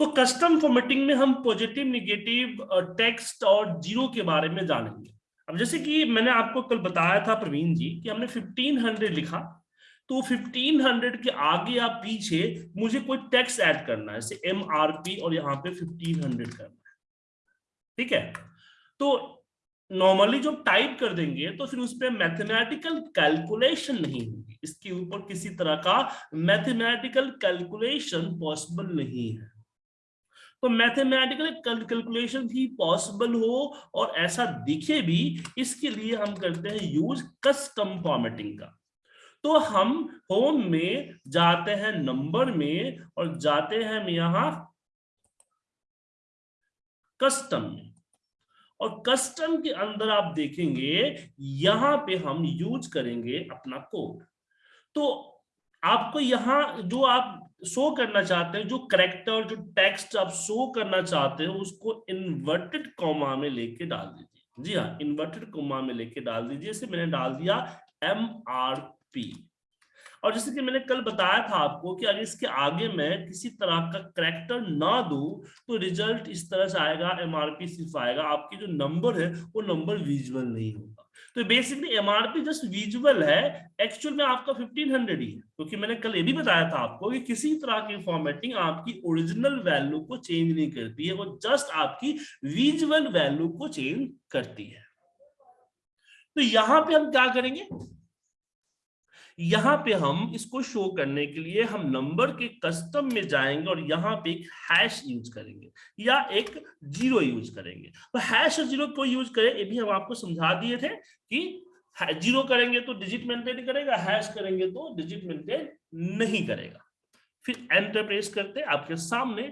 तो custom formatting में हम पॉजिटिव निगेटिव टेक्स्ट और ज़ीरो के बारे में जानेंगे। अब जैसे कि मैंने आपको कल बताया था प्रवीण जी कि हमने 1500 लिखा तो 1500 के आगे या पीछे मुझे कोई टेक्स्ट ऐड करना है, जैसे एम आर पी और यहाँ पे 1500 करना है। ठीक है? तो नॉर्मली जो टाइप कर देंगे तो फिर उस पर मैथमेटिकल कैलकुलेशन नहीं होगी। इसके ऊपर किसी तरह का मैथमेटिकल कैलकुलेशन पॉसिबल नहीं है। तो मैथमेटिकल कैलकुलेशन भी पॉसिबल हो और ऐसा दिखे भी, इसके लिए हम करते हैं यूज़ कस्टम फॉर्मेटिंग का। तो हम होम में जाते हैं नंबर में और जाते हैं यहाँ कस्टम में। और कस्टम के अंदर आप देखेंगे, यहाँ पे हम यूज़ करेंगे अपना कोड तो आपको यहाँ जो आप शो करना चाहते हैं, जो करेक्टर जो टेक्स्ट आप शो करना चाहते हैं, उसको इन्वर्टेड कॉमा में लेके डाल दीजिए। जी हाँ इन्वर्टेड कॉमा में लेके डाल दीजिए। इसे मैंने डाल दिया एम आर पी और जैसे कि मैंने कल बताया था आपको कि अगर इसके आगे मैं किसी तरह का करेक्टर ना दू तो रिज़ल्ट इस तरह से आएगा एमआरपी सिर्फ़ आएगा। आपकी जो नंबर है, वो नंबर विजुअल नहीं होगा। तो बेसिकली एमआरपी जस्ट विजुअल है एक्चुअल में आपका 1500 ही है। क्योंकि मैंने कल ये भी बताया था आपको कि किसी तरह की फॉर्मेटिंग आपकी ओरिजिनल वैल्यू को चेंज नहीं करती है, वो जस्ट आपकी विजुअल वैल्यू को चेंज करती है। तो यहाँ पे हम क्या करेंगे? यहाँ पे हम इसको शो करने के लिए हम नंबर के कस्टम में जाएँगे और यहाँ पे एक हैश यूज़ करेंगे या एक ज़ीरो यूज़ करेंगे। तो हैश और ज़ीरो को यूज़ करें? ये भी हम आपको समझा दिए थे कि ज़ीरो करेंगे तो डिजिट मेंटेन करेगा हैश करेंगे तो डिजिट मेंटेन नहीं करेगा। फिर एंटर प्रेस करते, आपके सामने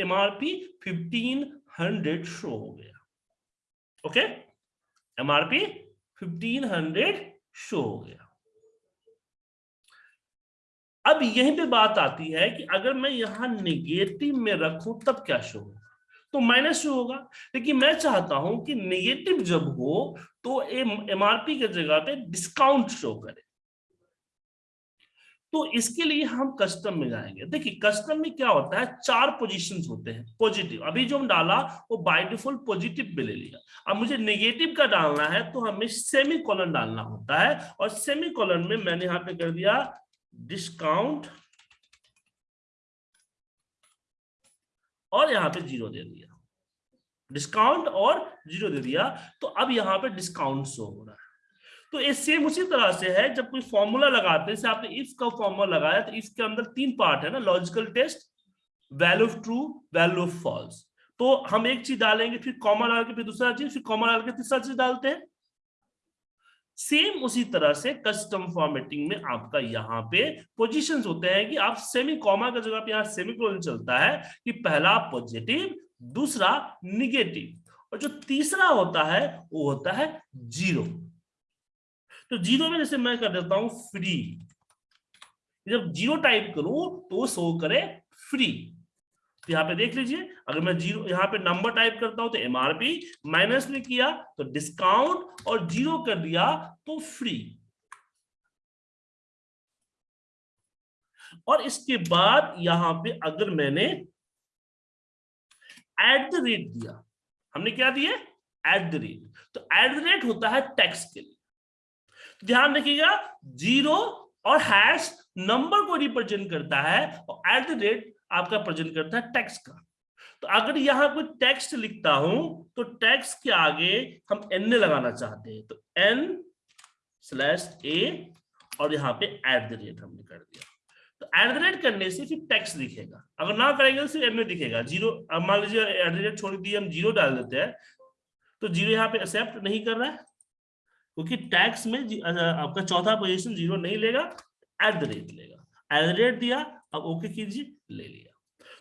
M R P fifteen hundred show हो गया। Okay M R P fifteen hundred show हो गया। अब यहीं पे बात आती है कि अगर मैं यहाँ नेगेटिव में रखूँ, तब क्या शो होगा तो माइनस शो होगा। लेकिन मैं चाहता हूँ कि नेगेटिव जब हो तो एमआरपी के जगह पे डिस्काउंट शो करे। तो इसके लिए हम कस्टम में जाएँगे। देखिए कस्टम में क्या होता है? चार पोजीशंस होते हैं पॉजिटिव अभी जो हम डाला, वो बाय डिफ़ॉल्ट पॉजिटिव में ले लिया। अब मुझे नेगेटिव का डालना है तो हमें सेमी कॉलन डालना होता है। और सेमी कॉलन में मैंने यहाँ पे कर दिया डिस्काउंट और यहाँ पे ज़ीरो दे दिया। डिस्काउंट और ज़ीरो दे दिया तो अब यहाँ पे डिस्काउंट शो हो रहा है। तो ये सेम उसी तरह से है, जब कोई फॉर्मूला लगाते हैं आपने इफ़ का फॉर्मूला लगाया तो इसके अंदर तीन पार्ट है ना logical test value of true value of false तो हम एक चीज़ डालेंगे, फिर कॉमा डाल के, फिर दूसरा चीज़, फिर कॉमा डाल के तीसरा चीज़ डालते हैं। सेम उसी तरह से कस्टम फॉर्मेटिंग में आपका यहाँ पे पोजीशंस होते हैं कि आप सेमी कॉमा का जगह पे यहाँ सेमी कोलन चलता है कि पहला पॉजिटिव दूसरा निगेटिव और जो तीसरा होता है, वो होता है ज़ीरो तो ज़ीरो में जैसे मैं कर देता हूँ फ्री जब ज़ीरो टाइप करूँ तो शो करे फ्री तो यहाँ पे देख लीजिए, अगर मैं ज़ीरो, यहाँ पे नंबर टाइप करता हूँ तो एमआरपी माइनस में किया तो डिस्काउंट और ज़ीरो कर दिया तो फ्री और इसके बाद यहाँ पे अगर मैंने एट द रेट दिया, हमने क्या दिया एट द रेट तो एट द रेट होता है टैक्स के लिए। तो ध्यान रखिएगा ज़ीरो और हैश नंबर को रिप्रेजेंट करता है, और एट द रेट आपका प्रेजेंट करता है टेक्स्ट का। तो अगर यहाँ कोई टेक्स्ट लिखता हूँ तो टेक्स्ट के आगे हम एन लगाना चाहते हैं। तो एन स्लैश ए और यहाँ पे एट द रेट हमने कर दिया। तो एट द रेट करने से फिर टेक्स्ट दिखेगा। अगर ना करेंगे तो सिर्फ़ एन में दिखेगा। ज़ीरो अब मान लीजिए एट द रेट छोड़ दिए हम ज़ीरो डाल देते हैं तो ज़ीरो यहाँ पे एक्सेप्ट नहीं कर रहा है। क्योंकि टैक्स में आपका चौथा पोजीशन ज़ीरो नहीं लेगा एट द रेट लेगा। एट द रेट दिया अब ओके कीजिए ले लिया।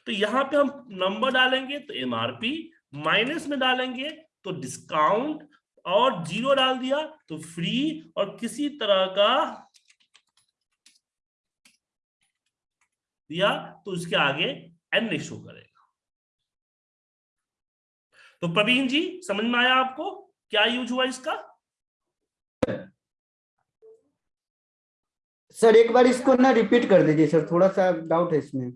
तो यहाँ पे हम नंबर डालेंगे तो एमआरपी माइनस में डालेंगे तो डिस्काउंट और ज़ीरो डाल दिया तो फ्री और किसी तरह का दिया तो उसके आगे एन शो करेगा। तो प्रवीण जी समझ में आया आपको क्या यूज़ हुआ इसका? सर, एक बार इसको ना रिपीट कर दीजिए, सर, थोड़ा सा डाउट है इसमें।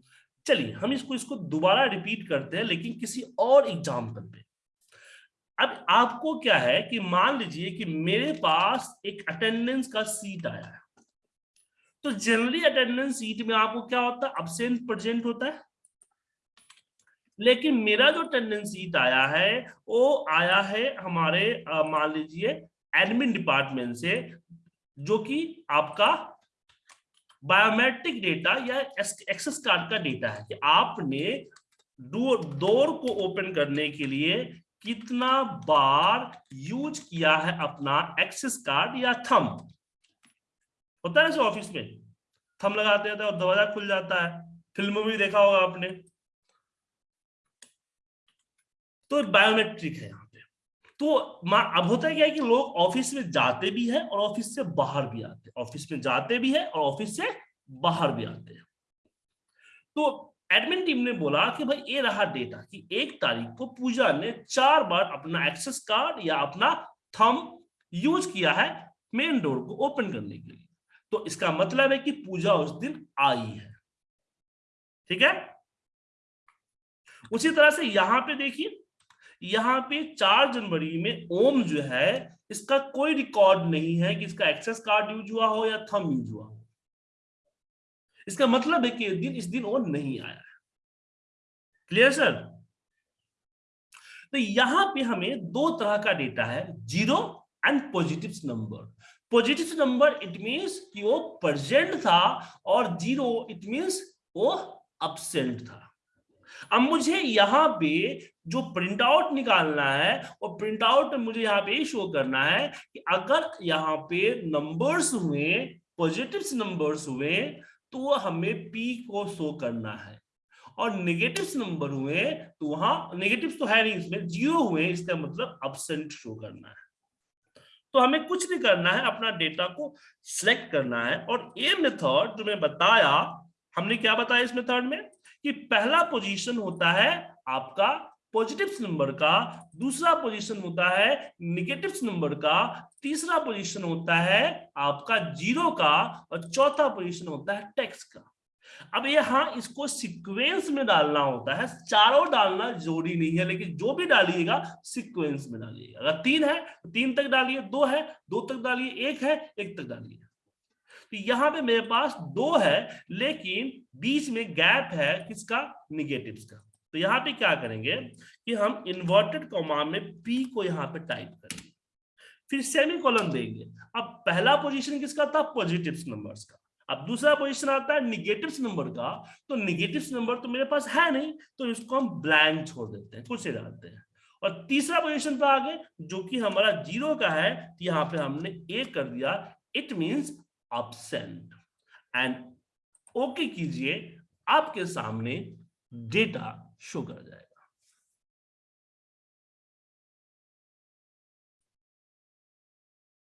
चलिए, हम इसको इसको दोबारा रिपीट करते हैं, लेकिन किसी और एग्ज़ाम्पल पे। अब आपको क्या है कि मान लीजिए कि मेरे पास एक अटेंडेंस का सीट आया है। तो जनरली अटेंडेंस सीट में आपको क्या होता है? अब्सेंट प्रेजेंट होता है। लेकिन मेरा जो अटेंडेंस सीट आया है, वो आया है हमारे मान लीजिए एडमिन डिपार्टमेंट से, जो कि आपका बायोमेट्रिक डेटा या एक्सेस कार्ड का डेटा है कि आपने डोर को ओपन करने के लिए कितना बार यूज़ किया है अपना एक्सेस कार्ड या थम होता है ऑफ़िस में। थम लगाते हैं और दरवाज़ा खुल जाता है। फ़िल्म भी देखा होगा आपने। तो बायोमेट्रिक है यहाँ। तो अब होता क्या है कि लोग ऑफ़िस में जाते भी हैं और ऑफ़िस से बाहर भी आते हैं। ऑफ़िस में जाते भी है और ऑफ़िस से बाहर भी आते हैं। तो एडमिन टीम ने बोला कि भाई ये रहा डेटा कि एक तारीख को पूजा ने चार बार अपना एक्सेस कार्ड या अपना थम यूज़ किया है मेन डोर को ओपन करने के लिए। तो इसका मतलब है कि पूजा उस दिन आई है। ठीक है? उसी तरह से यहाँ पे देखिए यहाँ पे चार जनवरी में ओम जो है, इसका कोई रिकॉर्ड नहीं है कि इसका एक्सेस कार्ड यूज़ हुआ हो या थम यूज़ हुआ हो। इसका मतलब है कि इस दिन इस दिन वो नहीं आया क्लियर सर तो यहाँ पे हमें दो तरह का डेटा है zero and positive number positive number it means कि वो प्रेजेंट था और ज़ीरो इट मींस वो अब्सेंट था। अब मुझे यहाँ पे जो प्रिंट आउट निकालना है और प्रिंट आउट मुझे यहाँ पे शो करना है कि अगर यहाँ पे नंबर्स हुए पॉजिटिव नंबर्स हुए तो हमें पी को शो करना है। और नेगेटिव नंबर हुए तो वहाँ नेगेटिव तो है नहीं इसमें ज़ीरो हुए, इसका मतलब अबसेंट शो करना है। तो हमें कुछ नहीं करना है, अपना डेटा को सिलेक्ट करना है। और ये मेथड जो मैं बताया, हमने क्या बताया इस मेथड में? कि पहला पोजीशन होता है आपका पॉजिटिव नंबर का, दूसरा पोजीशन होता है निगेटिव नंबर का, तीसरा पोजीशन होता है आपका ज़ीरो का और चौथा पोजीशन होता है टेक्स का। अब यहाँ इसको सीक्वेंस में डालना होता है, चारों डालना ज़रूरी नहीं है, लेकिन जो भी डालिएगा सीक्वेंस में डालिएगा। अगर तीन है तो तीन तक डालिए, दो है, दो तक डालिए, एक है, एक तक डालिए। तो यहाँ पे मेरे पास दो है, लेकिन बीच में गैप है किसका? निगेटिव का। तो यहाँ पे क्या करेंगे कि हम इन्वर्टेड कॉमा में पी को यहाँ पे टाइप करेंगे। फिर सेमी कॉलम देंगे। अब पहला पोजीशन किसका था? पॉजिटिव नंबर्स का। अब दूसरा पोजीशन आता है निगेटिव नंबर का। तो निगेटिव नंबर तो मेरे पास है नहीं तो इसको हम ब्लैंक छोड़ देते हैं, कुछ डालते हैं। और तीसरा पोजीशन पे आगे, जो कि हमारा ज़ीरो का है तो यहाँ पे हमने ए कर दिया। It means absent. And okay कीजिए आपके सामने डेटा शो कर जाएगा।